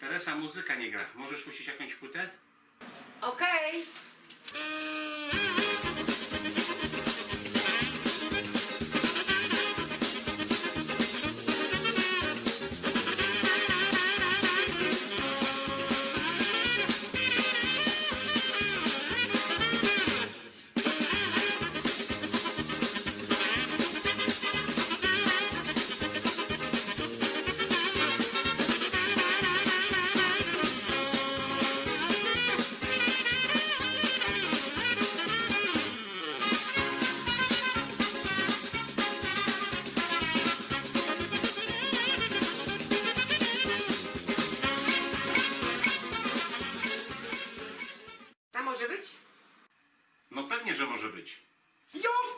Teresa, muzyka nie gra. Możesz puścić jakąś płytę? Okej. może być? No pewnie, że może być. Już